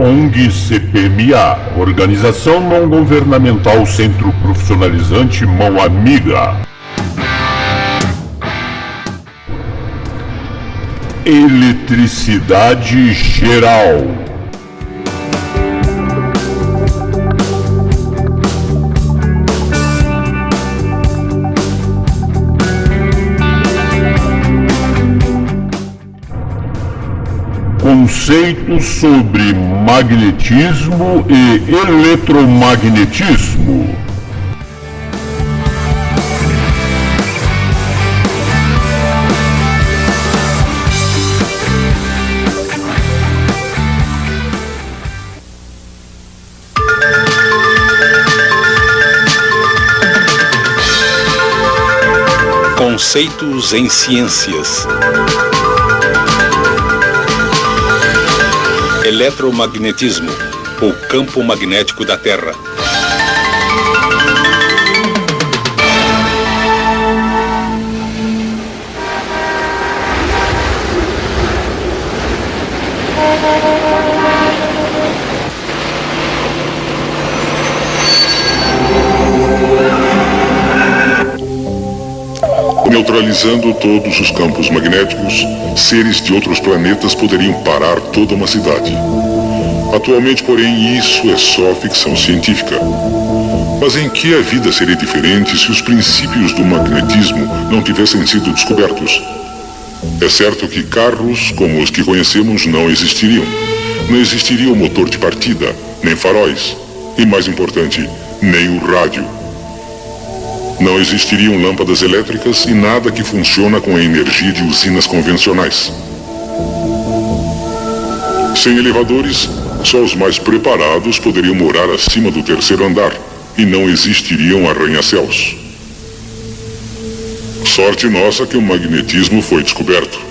ONG CPMA, Organização Não Governamental Centro Profissionalizante Mão Amiga. Eletricidade Geral. Conceitos sobre magnetismo e eletromagnetismo. Conceitos em ciências. Eletromagnetismo, o campo magnético da Terra. Neutralizando todos os campos magnéticos, seres de outros planetas poderiam parar toda uma cidade. Atualmente, porém, isso é só ficção científica. Mas em que a vida seria diferente se os princípios do magnetismo não tivessem sido descobertos? É certo que carros como os que conhecemos não existiriam. Não existiria o motor de partida, nem faróis, e mais importante, nem o rádio. Não existiriam lâmpadas elétricas e nada que funciona com a energia de usinas convencionais. Sem elevadores, só os mais preparados poderiam morar acima do terceiro andar e não existiriam arranha-céus. Sorte nossa que o magnetismo foi descoberto.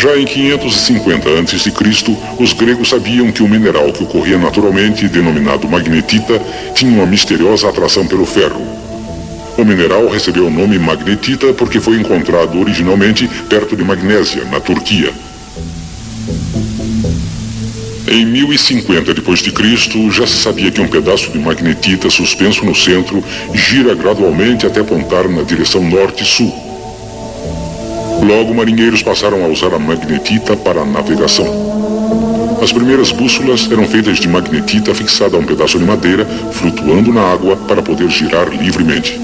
Já em 550 a.C., os gregos sabiam que o mineral que ocorria naturalmente, denominado magnetita, tinha uma misteriosa atração pelo ferro. O mineral recebeu o nome magnetita porque foi encontrado originalmente perto de Magnésia, na Turquia. Em 1050 d.C., já se sabia que um pedaço de magnetita suspenso no centro gira gradualmente até apontar na direção norte-sul. Logo, marinheiros passaram a usar a magnetita para a navegação. As primeiras bússolas eram feitas de magnetita fixada a um pedaço de madeira, flutuando na água para poder girar livremente.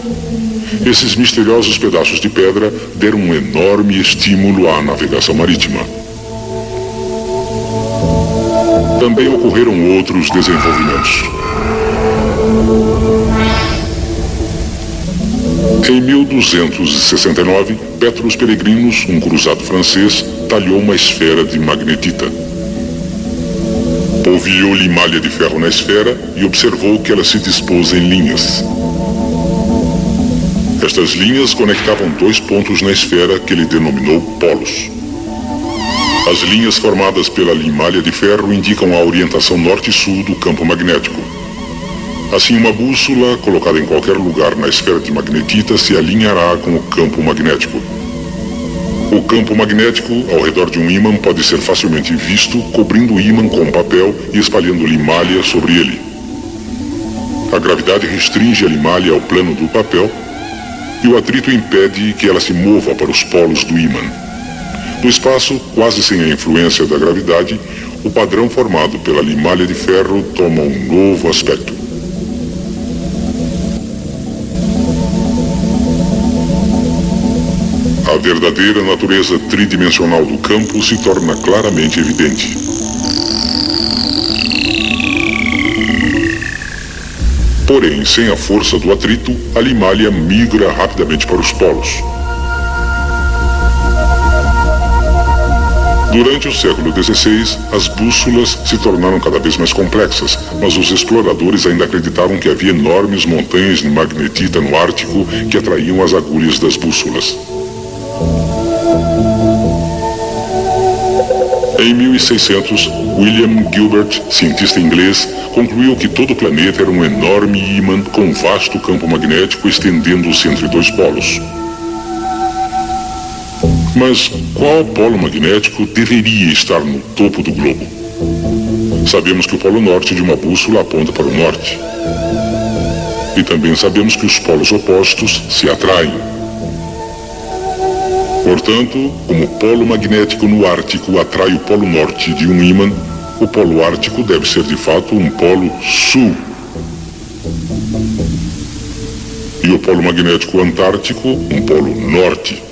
Esses misteriosos pedaços de pedra deram um enorme estímulo à navegação marítima. Também ocorreram outros desenvolvimentos. Em 1269, Petrus Peregrinus, um cruzado francês, talhou uma esfera de magnetita. Polvilhou-lhe malha de ferro na esfera e observou que ela se dispôs em linhas. Estas linhas conectavam dois pontos na esfera que ele denominou polos. As linhas formadas pela limalha de ferro indicam a orientação norte-sul do campo magnético. Assim, uma bússola colocada em qualquer lugar na esfera de magnetita se alinhará com o campo magnético. O campo magnético, ao redor de um ímã, pode ser facilmente visto cobrindo o ímã com papel e espalhando limalha sobre ele. A gravidade restringe a limalha ao plano do papel e o atrito impede que ela se mova para os polos do ímã. No espaço, quase sem a influência da gravidade, o padrão formado pela limalha de ferro toma um novo aspecto. A verdadeira natureza tridimensional do campo se torna claramente evidente. Porém, sem a força do atrito, a limalha migra rapidamente para os polos. Durante o século XVI, as bússolas se tornaram cada vez mais complexas, mas os exploradores ainda acreditavam que havia enormes montanhas de magnetita no Ártico que atraíam as agulhas das bússolas. Em 1600, William Gilbert, cientista inglês, concluiu que todo o planeta era um enorme ímã com vasto campo magnético estendendo-se entre dois polos. Mas qual polo magnético deveria estar no topo do globo? Sabemos que o polo norte de uma bússola aponta para o norte. E também sabemos que os polos opostos se atraem. Portanto, como o polo magnético no Ártico atrai o polo norte de um ímã, o polo ártico deve ser de fato um polo sul. E o polo magnético antártico, um polo norte.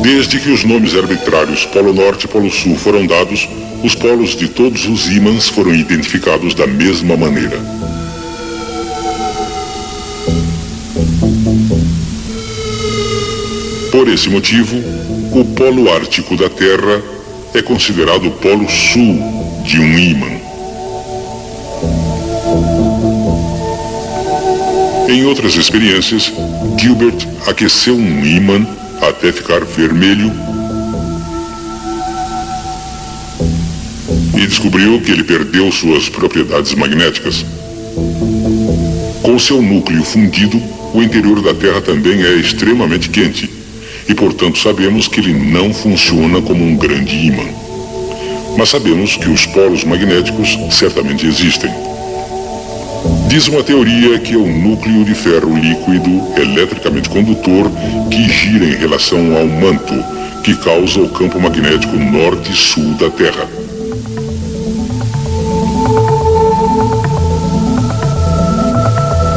Desde que os nomes arbitrários Polo Norte e Polo Sul foram dados, os polos de todos os ímãs foram identificados da mesma maneira. Por esse motivo, o polo ártico da Terra é considerado o polo sul de um ímã. Em outras experiências, Gilbert aqueceu um ímã até ficar vermelho e descobriu que ele perdeu suas propriedades magnéticas. Com seu núcleo fundido, o interior da Terra também é extremamente quente e, portanto, sabemos que ele não funciona como um grande ímã. Mas sabemos que os polos magnéticos certamente existem. Diz uma teoria que é o núcleo de ferro líquido eletricamente condutor que gira em relação ao manto, que causa o campo magnético norte e sul da Terra.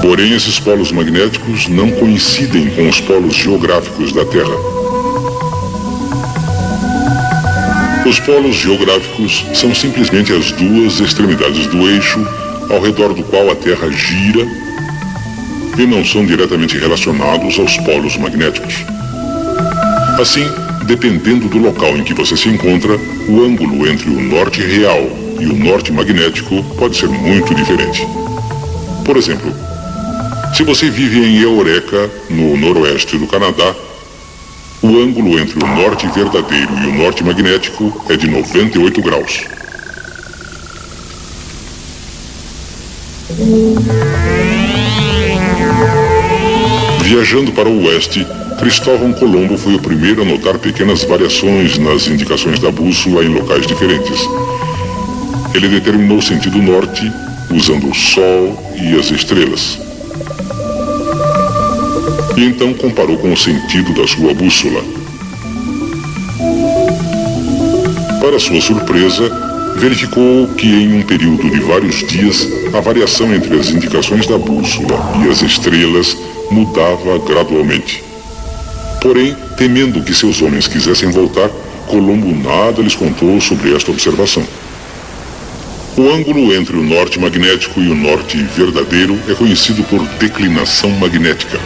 Porém, esses polos magnéticos não coincidem com os polos geográficos da Terra. Os polos geográficos são simplesmente as duas extremidades do eixo ao redor do qual a Terra gira e não são diretamente relacionados aos polos magnéticos. Assim, dependendo do local em que você se encontra, o ângulo entre o norte real e o norte magnético pode ser muito diferente. Por exemplo, se você vive em Eureka, no noroeste do Canadá, o ângulo entre o norte verdadeiro e o norte magnético é de 98 graus. Viajando para o oeste, Cristóvão Colombo foi o primeiro a notar pequenas variações nas indicações da bússola em locais diferentes. Ele determinou o sentido norte usando o Sol e as estrelas. E então comparou com o sentido da sua bússola. Para sua surpresa, verificou que em um período de vários dias, a variação entre as indicações da bússola e as estrelas mudava gradualmente. Porém, temendo que seus homens quisessem voltar, Colombo nada lhes contou sobre esta observação. O ângulo entre o norte magnético e o norte verdadeiro é conhecido por declinação magnética.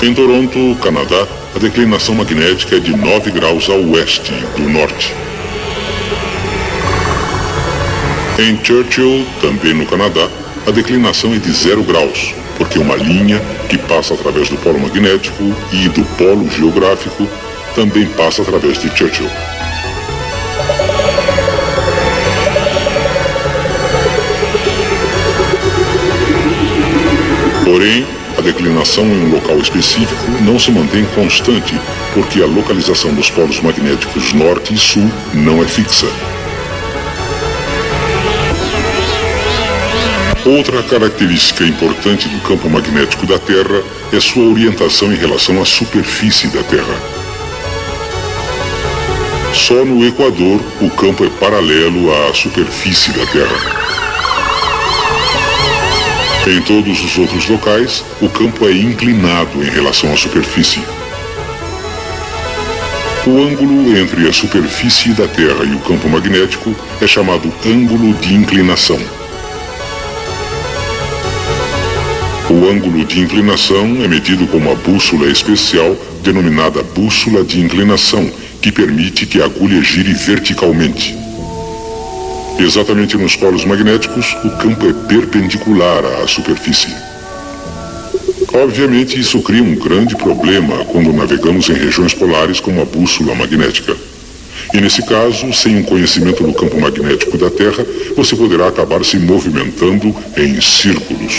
Em Toronto, Canadá, a declinação magnética é de 9 graus a oeste do norte. Em Churchill, também no Canadá, a declinação é de 0 graus, porque uma linha que passa através do polo magnético e do polo geográfico também passa através de Churchill. Porém, a declinação em um local específico não se mantém constante, porque a localização dos polos magnéticos norte e sul não é fixa. Outra característica importante do campo magnético da Terra é sua orientação em relação à superfície da Terra. Só no Equador o campo é paralelo à superfície da Terra. Em todos os outros locais, o campo é inclinado em relação à superfície. O ângulo entre a superfície da Terra e o campo magnético é chamado ângulo de inclinação. O ângulo de inclinação é medido com uma bússola especial denominada bússola de inclinação, que permite que a agulha gire verticalmente. Exatamente nos polos magnéticos, o campo é perpendicular à superfície. Obviamente, isso cria um grande problema quando navegamos em regiões polares com uma bússola magnética. E nesse caso, sem um conhecimento do campo magnético da Terra, você poderá acabar se movimentando em círculos.